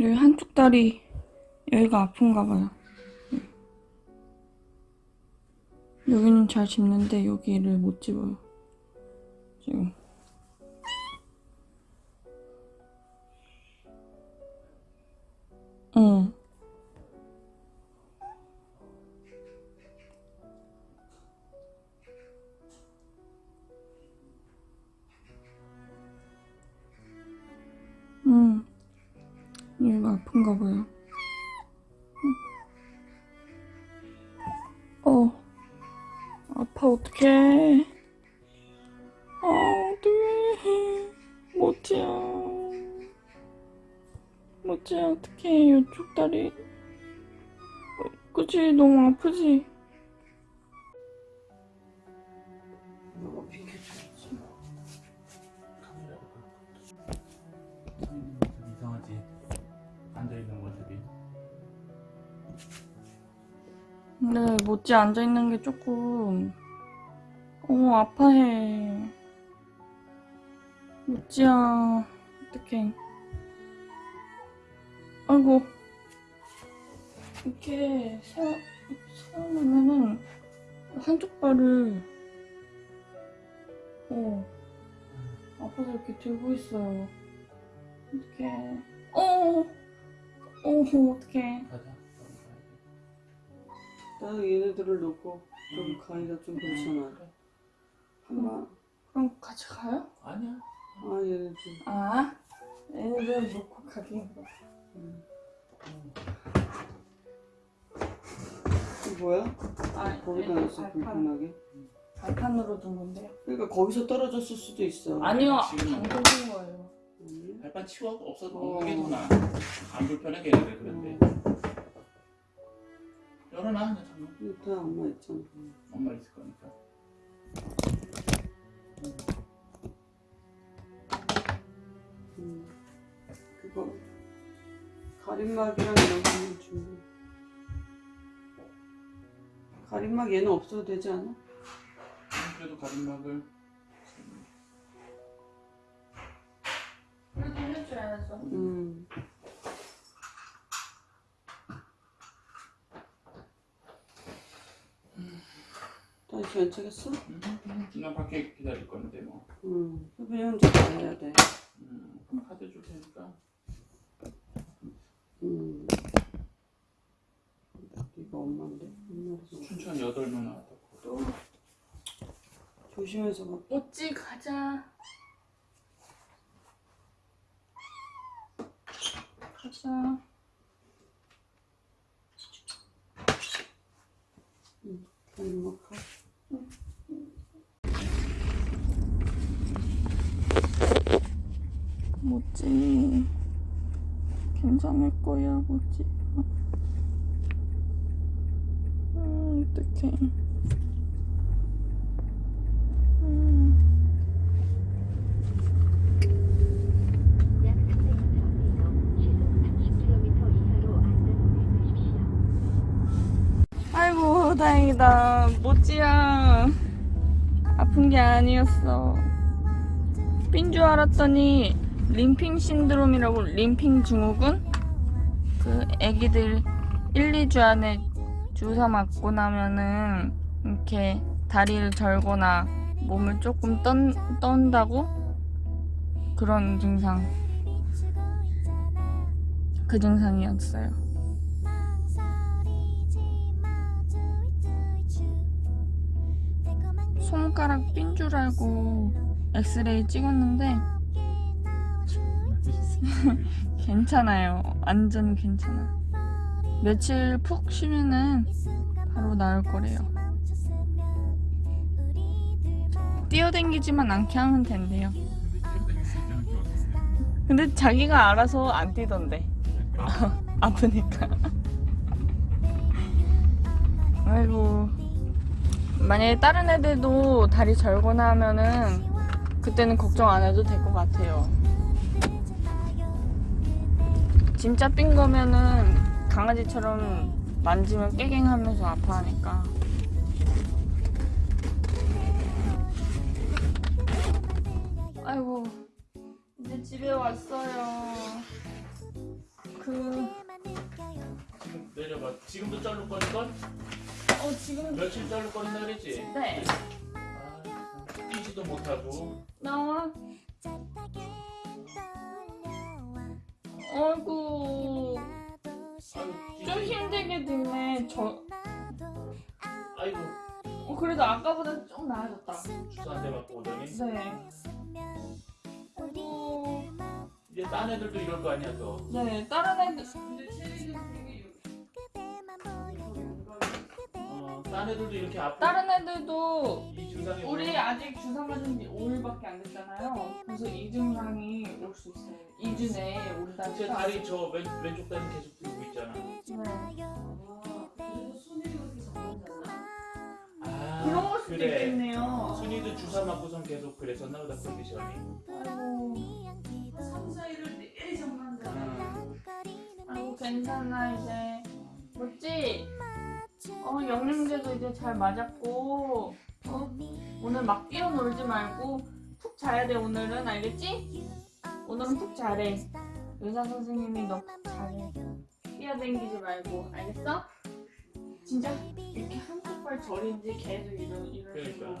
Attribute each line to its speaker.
Speaker 1: 여기 한쪽 다리 여기가 아픈가 봐요. 여기는 잘 집는데 여기를 못 집어요. 지금. 얘가 아픈가 봐요. 어. 아파, 어떡해. 아, 어떡해. 모찌야. 모찌야, 어떡해. 이쪽 다리. 어, 그치? 너무 아프지? 근데 모찌 앉아있는 게 조금, 어, 아파해. 모찌야, 어떡해. 아이고. 이렇게 세, 세우면은 한쪽 발을, 어, 아파서 이렇게 들고 있어요. 어떡해. 어, 어, 어떡해.
Speaker 2: 가자
Speaker 3: 나 얘네들을 놓고 좀 가기가 좀 그렇잖아. 한번
Speaker 1: 그럼 같이 가요?
Speaker 2: 아니야
Speaker 3: 아 얘네들.
Speaker 1: 아, 얘네들 놓고 가기.
Speaker 3: 음. 이거 뭐야?
Speaker 1: 아,
Speaker 3: 거기다 놨어
Speaker 1: 발판,
Speaker 3: 불편하게.
Speaker 1: 발판으로 둔 건데요.
Speaker 3: 그러니까 거기서 떨어졌을 수도 있어.
Speaker 1: 아니요,
Speaker 2: 지금-
Speaker 1: 둔 거예요.
Speaker 3: 아니?
Speaker 2: 발판 치워 없어도
Speaker 3: 어.
Speaker 2: 먹는 게더 나아 안 불편하게 얘네들 그런데 그냥 잠깐
Speaker 3: 다 엄마 있잖아.
Speaker 2: 엄마 있을 거니까
Speaker 3: 음. 그거 가림막이랑 이런 거는 준비. 가림막 얘는 없어도 되지 않아?
Speaker 2: 음, 그래도 가림막을
Speaker 1: 그래도 해줘야죠.
Speaker 3: 음. 다시 연착했어?
Speaker 2: 음, 음, 그냥 밖에 기다릴 건데 뭐
Speaker 3: 응. 수빈이 혼자 다 해야 돼.
Speaker 2: 음, 카드 줄 테니까
Speaker 3: 응. 이거 엄마인데?
Speaker 2: 춘천 여덟 명 나왔다고
Speaker 3: 또 조심해서 막.
Speaker 1: 어찌 가자. 가자.
Speaker 3: 가림막 하.
Speaker 1: 뭐지? 괜찮을 거야, 뭐지? 음, 어떡해. 음.
Speaker 4: 약 300m에서 시속 30km 이하로 안전운행하십시오.
Speaker 1: 아이고, 다행이다. 모찌야. 아픈 게 아니었어. 삔줄 알았더니, 림핑 신드롬이라고, 림핑 증후군? 그, 애기들 1, 2주 안에 주사 맞고 나면은, 이렇게 다리를 절거나, 몸을 조금 떤, 떤다고? 그런 증상. 그 증상이었어요. 손가락 삔 줄 알고 엑스레이 찍었는데 괜찮아요. 완전 괜찮아. 며칠 푹 쉬면은 바로 나을 거래요. 뛰어댕기지만 않게 하면 된대요. 근데 자기가 알아서 안 뛰던데. 아프니까. 아이고. 만약에 다른 애들도 다리 절거나 하면은 그때는 걱정 안 해도 될 것 같아요. 진짜 삔 거면은 강아지처럼 만지면 깨갱하면서 아파하니까. 아이고 이제 집에 왔어요. 그
Speaker 2: 내려봐. 지금도 쩔룩거리건?
Speaker 1: 어 지금
Speaker 2: 며칠 쩔룩거린다 그랬지?
Speaker 1: 네
Speaker 2: 뛰지도 못하고.
Speaker 1: 나와.
Speaker 2: 아유,
Speaker 1: 좀. 힘들게 됐네. 저
Speaker 2: 아이고,
Speaker 1: 어, 그래도 아까보다 좀 나아졌다.
Speaker 2: 주사 한대 맞고 오더니.
Speaker 1: 네. 아이고
Speaker 2: 이제 딴 애들도 이럴 거 아니야, 또.
Speaker 1: 네 다른 애들
Speaker 2: 딴 애들도 이렇게 아프
Speaker 1: 다른 애들도
Speaker 2: 이 증상이
Speaker 1: 우리
Speaker 2: 오면
Speaker 1: 아직 주사 맞은 지 5일밖에 안 됐잖아요. 그래서 이 증상이 올 수 있어요. 2주 내에 온다니까.
Speaker 2: 제 다리 저 왼, 왼쪽 다리 계속 들고 있잖아.
Speaker 1: 네.
Speaker 3: 그리고 순위가 그렇게 잘하잖아.
Speaker 2: 아,
Speaker 1: 그런 걸 수도
Speaker 2: 그래.
Speaker 1: 있겠네요.
Speaker 2: 순이도 주사 맞고선 계속 그랬었나 보다 컨디션이.
Speaker 1: 아이고,
Speaker 3: 3, 4일을 내일 잠만잖아.
Speaker 2: 음,
Speaker 1: 아이고 괜찮아 이제. 뭐지? 어 영양제도 이제 잘 맞았고 어, 오늘 막 뛰어놀지 말고 푹 자야 돼 오늘은 알겠지? 오늘은 푹 자래. 의사 선생님이 너푹 자래. 뛰어댕기지 말고 알겠어? 진짜 이렇게 한쪽 발 저린지 계속 이런 이런.
Speaker 2: 그러니까.